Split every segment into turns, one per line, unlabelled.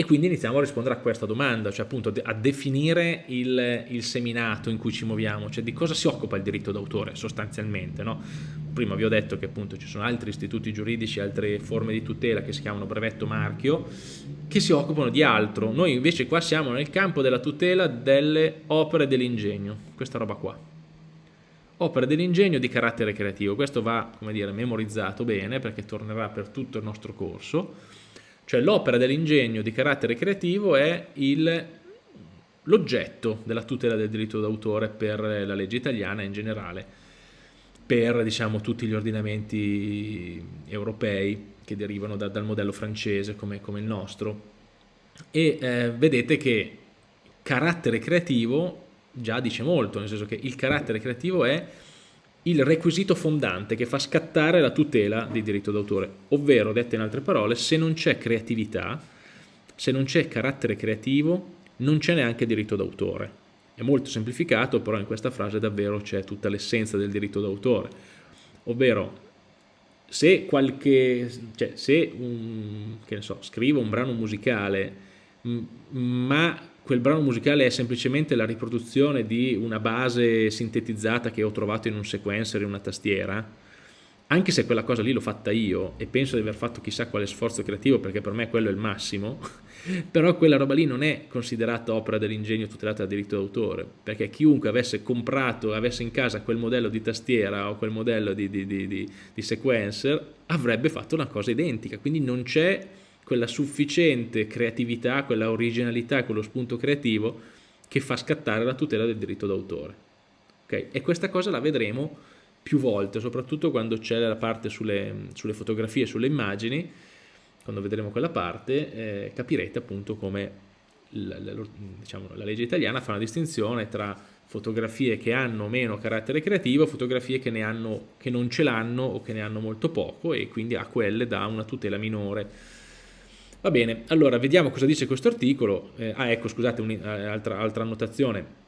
E quindi iniziamo a rispondere a questa domanda, cioè appunto a definire il, il seminato in cui ci muoviamo, cioè di cosa si occupa il diritto d'autore sostanzialmente. No? Prima vi ho detto che appunto ci sono altri istituti giuridici, altre forme di tutela che si chiamano brevetto marchio, che si occupano di altro. Noi invece qua siamo nel campo della tutela delle opere dell'ingegno, questa roba qua. Opere dell'ingegno di carattere creativo, questo va, come dire, memorizzato bene perché tornerà per tutto il nostro corso cioè l'opera dell'ingegno di carattere creativo è l'oggetto della tutela del diritto d'autore per la legge italiana in generale, per diciamo, tutti gli ordinamenti europei che derivano da, dal modello francese come, come il nostro. E eh, vedete che carattere creativo già dice molto, nel senso che il carattere creativo è il requisito fondante che fa scattare la tutela di diritto d'autore, ovvero, dette in altre parole, se non c'è creatività, se non c'è carattere creativo, non c'è neanche diritto d'autore. È molto semplificato, però in questa frase davvero c'è tutta l'essenza del diritto d'autore, ovvero se qualche, cioè se un, so, scrivo un brano musicale ma quel brano musicale è semplicemente la riproduzione di una base sintetizzata che ho trovato in un sequencer, in una tastiera, anche se quella cosa lì l'ho fatta io e penso di aver fatto chissà quale sforzo creativo perché per me quello è il massimo, però quella roba lì non è considerata opera dell'ingegno tutelata da diritto d'autore, perché chiunque avesse comprato, avesse in casa quel modello di tastiera o quel modello di, di, di, di sequencer avrebbe fatto una cosa identica, quindi non c'è quella sufficiente creatività, quella originalità, quello spunto creativo che fa scattare la tutela del diritto d'autore. Okay? E questa cosa la vedremo più volte, soprattutto quando c'è la parte sulle, sulle, fotografie, sulle immagini, quando vedremo quella parte eh, capirete appunto come la, la, diciamo, la legge italiana fa una distinzione tra fotografie che hanno meno carattere creativo, fotografie che, hanno, che non ce l'hanno o che ne hanno molto poco e quindi a quelle dà una tutela minore Va bene, allora vediamo cosa dice questo articolo. Eh, ah ecco, scusate, un'altra eh, altra annotazione.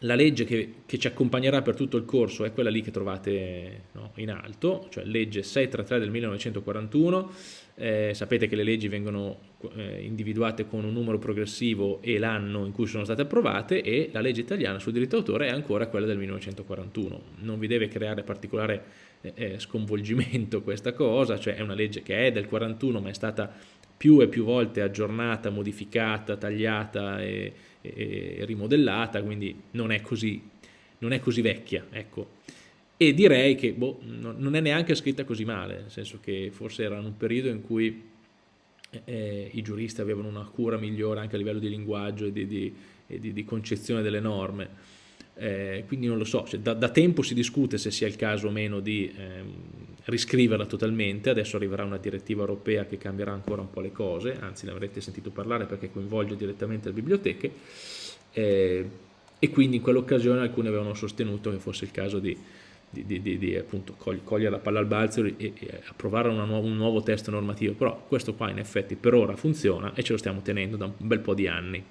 La legge che, che, ci accompagnerà per tutto il corso è quella lì che trovate no, in alto, cioè legge 633 del 1941. Eh, sapete che le leggi vengono eh, individuate con un numero progressivo e l'anno in cui sono state approvate e la legge italiana sul diritto d'autore è ancora quella del 1941. Non vi deve creare particolare eh, eh, sconvolgimento questa cosa, cioè è una legge che è del 41 ma è stata più e più volte aggiornata, modificata, tagliata e, e, rimodellata, quindi non è così, non è così vecchia. Ecco. E direi che boh, non è neanche scritta così male, nel senso che forse era un periodo in cui eh, i giuristi avevano una cura migliore anche a livello di linguaggio e di, di, e di, di concezione delle norme. Eh, quindi non lo so, cioè, da, da, tempo si discute se sia il caso o meno di ehm, riscriverla totalmente, adesso arriverà una direttiva europea che cambierà ancora un po' le cose, anzi ne avrete sentito parlare perché coinvolge direttamente le biblioteche. Eh, e quindi in quell'occasione alcuni avevano sostenuto che fosse il caso di, di, di, di appunto, cogliere la palla al balzo e, e approvare nuova, un nuovo testo normativo, però questo qua in effetti per ora funziona e ce lo stiamo tenendo da un bel po' di anni.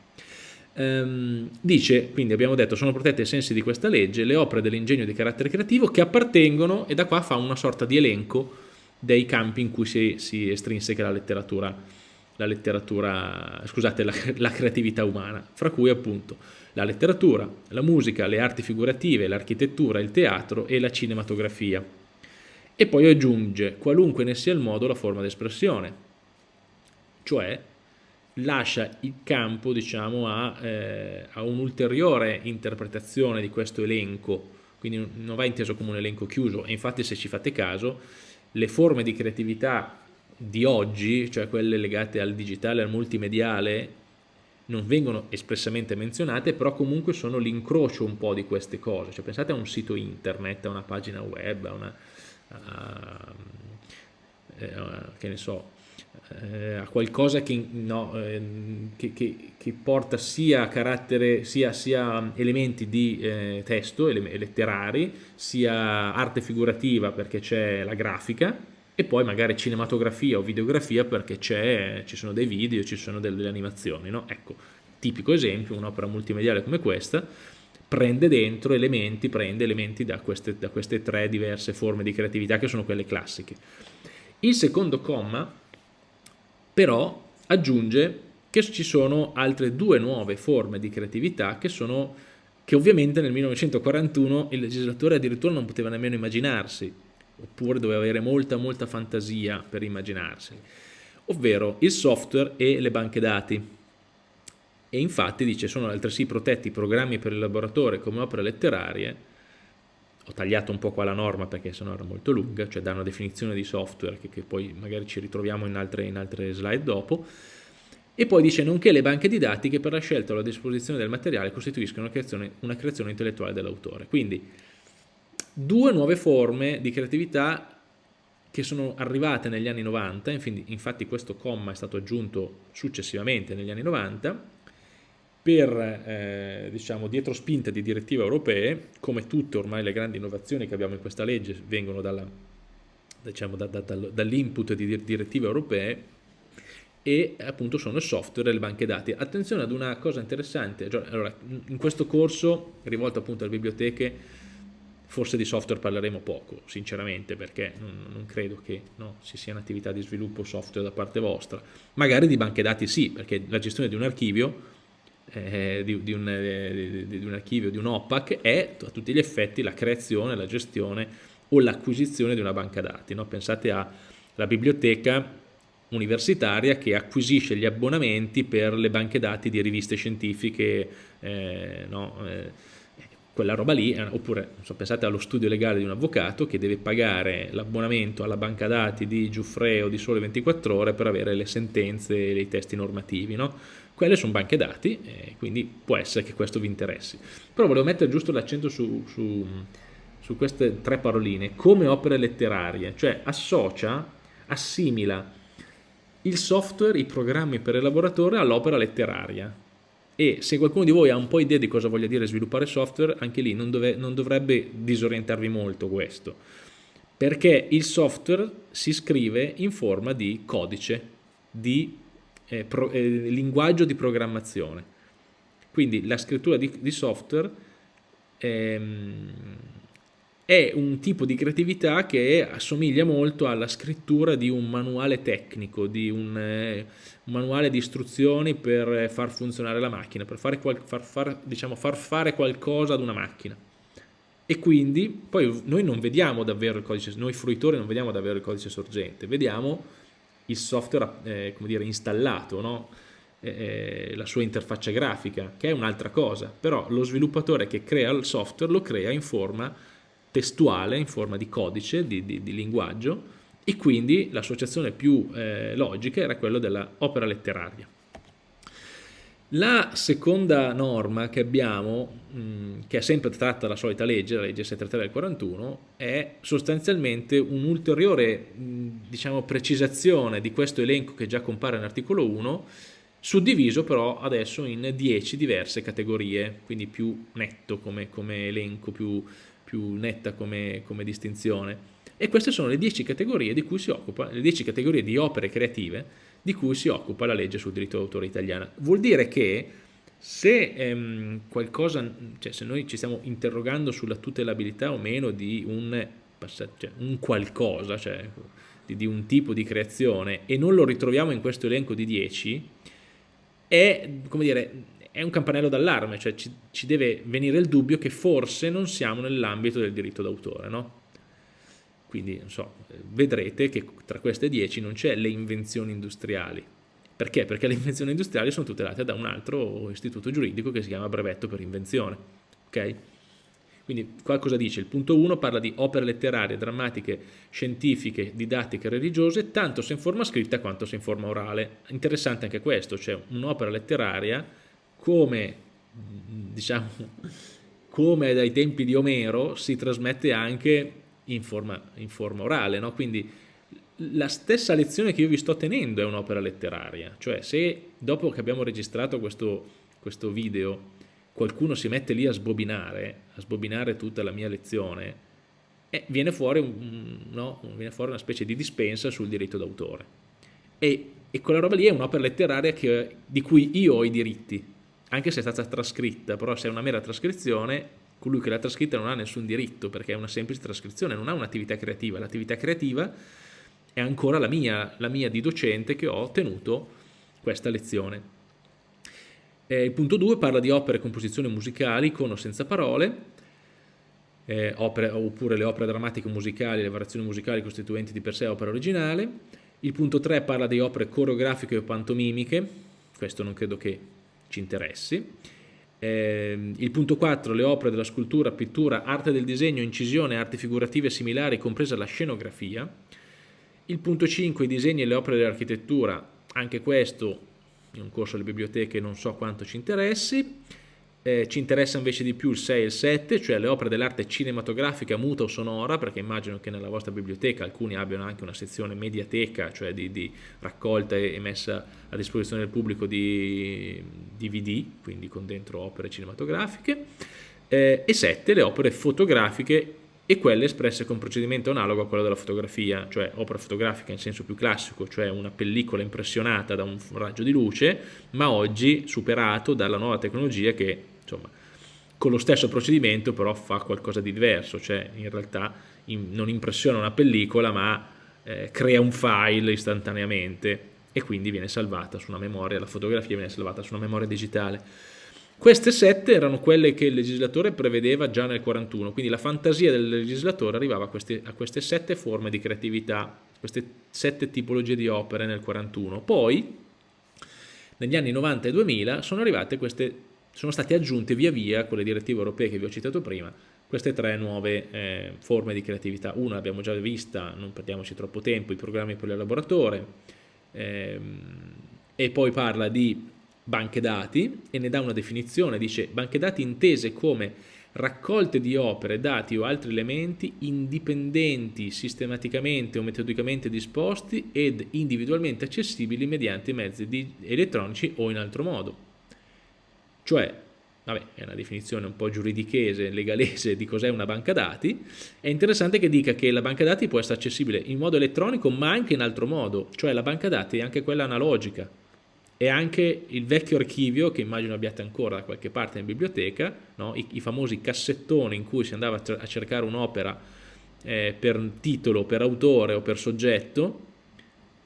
Um, dice, quindi abbiamo detto, sono protette ai sensi di questa legge le opere dell'ingegno di carattere creativo che appartengono, e da qua fa una sorta di elenco dei campi in cui si, si estrinseca la letteratura, la letteratura, scusate, la, la creatività umana, fra cui appunto la letteratura, la musica, le arti figurative, l'architettura, il teatro e la cinematografia. E poi aggiunge, qualunque ne sia il modo, la forma d'espressione, cioè lascia il campo diciamo, a, eh, a un'ulteriore interpretazione di questo elenco, quindi non va inteso come un elenco chiuso e infatti se ci fate caso le forme di creatività di oggi, cioè quelle legate al digitale, al multimediale, non vengono espressamente menzionate, però comunque sono l'incrocio un po' di queste cose. Cioè, pensate a un sito internet, a una pagina web, a una, a, eh, a, che ne so, eh, a qualcosa che, no, eh, che, che, che, porta sia, carattere, sia, sia elementi di eh, testo, letterari, sia arte figurativa perché c'è la grafica e poi magari cinematografia o videografia perché ci sono dei video, ci sono delle, delle animazioni. No? Ecco, tipico esempio, un'opera multimediale come questa prende dentro elementi, prende elementi da queste, da queste tre diverse forme di creatività che sono quelle classiche. Il secondo comma però aggiunge che ci sono altre due nuove forme di creatività che sono che ovviamente nel 1941 il legislatore addirittura non poteva nemmeno immaginarsi, oppure doveva avere molta molta fantasia per immaginarseli, ovvero il software e le banche dati. E infatti dice sono altresì protetti programmi per il laboratorio come opere letterarie ho tagliato un po' qua la norma perché sennò era molto lunga, cioè dà una definizione di software che, che poi magari ci ritroviamo in altre, in altre, slide dopo, e poi dice nonché le banche didattiche per la scelta o la disposizione del materiale costituiscono una creazione, una creazione intellettuale dell'autore. Quindi due nuove forme di creatività che sono arrivate negli anni 90, infatti questo comma è stato aggiunto successivamente negli anni 90, per eh, diciamo, dietro spinta di direttive europee, come tutte ormai le grandi innovazioni che abbiamo in questa legge vengono diciamo, da, da, dall'input di direttive europee e appunto sono il software e le banche dati. Attenzione ad una cosa interessante, cioè, allora, in questo corso rivolto appunto alle biblioteche forse di software parleremo poco, sinceramente, perché non, non credo che no, ci sia un'attività di sviluppo software da parte vostra. Magari di banche dati sì, perché la gestione di un archivio eh, di, di, un, eh, di, di, un, archivio, di un OPAC, è a tutti gli effetti la creazione, la gestione o l'acquisizione di una banca dati. No? Pensate alla biblioteca universitaria che acquisisce gli abbonamenti per le banche dati di riviste scientifiche, eh, no? Quella roba lì, eh, oppure so, pensate allo studio legale di un avvocato che deve pagare l'abbonamento alla banca dati di Giuffre o di Sole 24 Ore per avere le sentenze e i testi normativi, no? Quelle sono banche dati, eh, quindi può essere che questo vi interessi. Però volevo mettere giusto l'accento su, su, su queste tre paroline, come opere letterarie, cioè associa, assimila il software, i programmi per elaboratore all'opera letteraria. E se qualcuno di voi ha un po' idea di cosa voglia dire sviluppare software, anche lì non, dove, non dovrebbe disorientarvi molto questo, perché il software si scrive in forma di codice, di eh, pro, eh, linguaggio di programmazione. Quindi la scrittura di, di software ehm, è un tipo di creatività che assomiglia molto alla scrittura di un manuale tecnico, di un, eh, un manuale di istruzioni per far funzionare la macchina, per fare qual, far, far, diciamo, far fare qualcosa ad una macchina. E quindi poi noi non vediamo davvero il codice, noi fruitori non vediamo davvero il codice sorgente, vediamo il software eh, come dire, installato, no? eh, la sua interfaccia grafica, che è un'altra cosa, però lo sviluppatore che crea il software lo crea in forma testuale, in forma di codice, di, di, di linguaggio, e quindi l'associazione più eh, logica era quella dell'opera letteraria. La seconda norma che abbiamo, mh, che è sempre tratta dalla solita legge, la legge 733 del 41, è sostanzialmente un'ulteriore diciamo, precisazione di questo elenco che già compare nell'articolo 1, suddiviso però adesso in 10 diverse categorie, quindi più netto come, come elenco, più, più netta come, come, distinzione. E queste sono le 10 categorie di cui si occupa, le 10 categorie di opere creative di cui si occupa la legge sul diritto d'autore italiana. Vuol dire che se ehm, qualcosa, cioè se noi ci stiamo interrogando sulla tutelabilità o meno di un, cioè, un qualcosa, cioè di, di, un tipo di creazione e non lo ritroviamo in questo elenco di 10, è, come dire, è un campanello d'allarme, cioè ci, ci, deve venire il dubbio che forse non siamo nell'ambito del diritto d'autore, no? Quindi, so, vedrete che tra queste 10 non c'è le invenzioni industriali. Perché? Perché le invenzioni industriali sono tutelate da un altro istituto giuridico che si chiama brevetto per invenzione. Ok? Quindi qua cosa dice? Il punto 1 parla di opere letterarie, drammatiche, scientifiche, didattiche, religiose, tanto se in forma scritta quanto se in forma orale. Interessante anche questo, cioè un'opera letteraria come, diciamo, come dai tempi di Omero si trasmette anche in forma, in forma orale, no? quindi la stessa lezione che io vi sto tenendo è un'opera letteraria, cioè se dopo che abbiamo registrato questo, questo video qualcuno si mette lì a sbobinare, a sbobinare tutta la mia lezione, eh, viene, fuori un, no? viene, fuori una specie di dispensa sul diritto d'autore. E, e, quella roba lì è un'opera letteraria che, di cui io ho i diritti, anche se è stata trascritta, però se è una mera trascrizione colui che l'ha trascritta non ha nessun diritto perché è una semplice trascrizione, non ha un'attività creativa. L'attività creativa è ancora la mia, la mia di docente che ho tenuto questa lezione. Eh, il punto 2 parla di opere e composizioni musicali con o senza parole, eh, opere, oppure le opere drammatiche musicali, le variazioni musicali costituenti di per sé opera originale. Il punto 3 parla di opere coreografiche o pantomimiche, questo non credo che ci interessi. Eh, il punto 4, le opere della scultura, pittura, arte del disegno, incisione, arti figurative similari, compresa la scenografia. Il punto 5, i disegni e le opere dell'architettura, anche questo in un corso alle biblioteche non so quanto ci interessi. Eh, ci interessa invece di più il 6 e il 7, cioè le opere dell'arte cinematografica, muta o sonora, perché immagino che nella vostra biblioteca alcuni abbiano anche una sezione mediateca, cioè di, di raccolta e messa a disposizione del pubblico di DVD, quindi con dentro opere cinematografiche, eh, e 7 le opere fotografiche e quelle espresse con procedimento analogo a quello della fotografia, cioè opera fotografica in senso più classico, cioè una pellicola impressionata da un raggio di luce, ma oggi superato dalla nuova tecnologia che insomma, con lo stesso procedimento però fa qualcosa di diverso, cioè in realtà in, non impressiona una pellicola ma eh, crea un file istantaneamente e quindi viene salvata su una memoria, la fotografia viene salvata su una memoria digitale. Queste sette erano quelle che il legislatore prevedeva già nel 41, quindi la fantasia del legislatore arrivava a queste, a queste sette forme di creatività, queste sette tipologie di opere nel 41. Poi, negli anni 90 e 2000, sono arrivate queste, sono state aggiunte via via con le direttive europee che vi ho citato prima, queste tre nuove eh, forme di creatività. Una l'abbiamo già vista, non perdiamoci troppo tempo, i programmi per l'elaboratore, ehm, e poi parla di banche dati e ne dà una definizione, dice banche dati intese come raccolte di opere, dati o altri elementi indipendenti, sistematicamente o metodicamente disposti ed individualmente accessibili mediante mezzi elettronici o in altro modo. Cioè, vabbè, è una definizione un po' giuridichese, legalese di cos'è una banca dati, è interessante che dica che la banca dati può essere accessibile in modo elettronico ma anche in altro modo, cioè la banca dati è anche quella analogica, e anche il vecchio archivio che immagino abbiate ancora da qualche parte in biblioteca, no? I, I, famosi cassettoni in cui si andava a cercare un'opera eh, per titolo, per autore o per soggetto,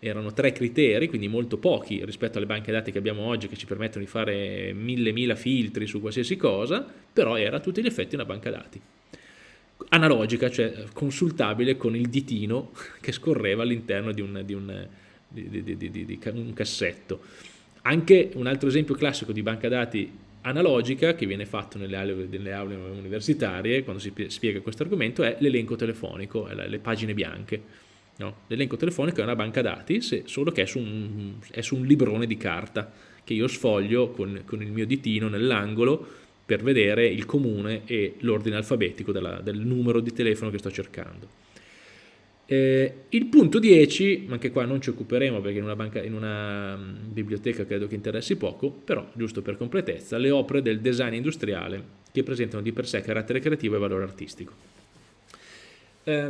erano tre criteri, quindi molto pochi rispetto alle banche dati che abbiamo oggi che ci permettono di fare mille mila filtri su qualsiasi cosa, però era a tutti gli effetti una banca dati analogica, cioè consultabile con il ditino che scorreva all'interno di, di, di, di un cassetto. Anche un altro esempio classico di banca dati analogica che viene fatto nelle aule, nelle aule universitarie quando si spiega questo argomento è l'elenco telefonico, le pagine bianche. No? L'elenco telefonico è una banca dati, se, solo che è su, un, è su, un, librone di carta che io sfoglio con, con il mio ditino nell'angolo per vedere il comune e l'ordine alfabetico della, del numero di telefono che sto cercando. Eh, il punto 10, anche qua non ci occuperemo perché in una, banca, in una mm, biblioteca credo che interessi poco, però giusto per completezza, le opere del design industriale che presentano di per sé carattere creativo e valore artistico. Eh,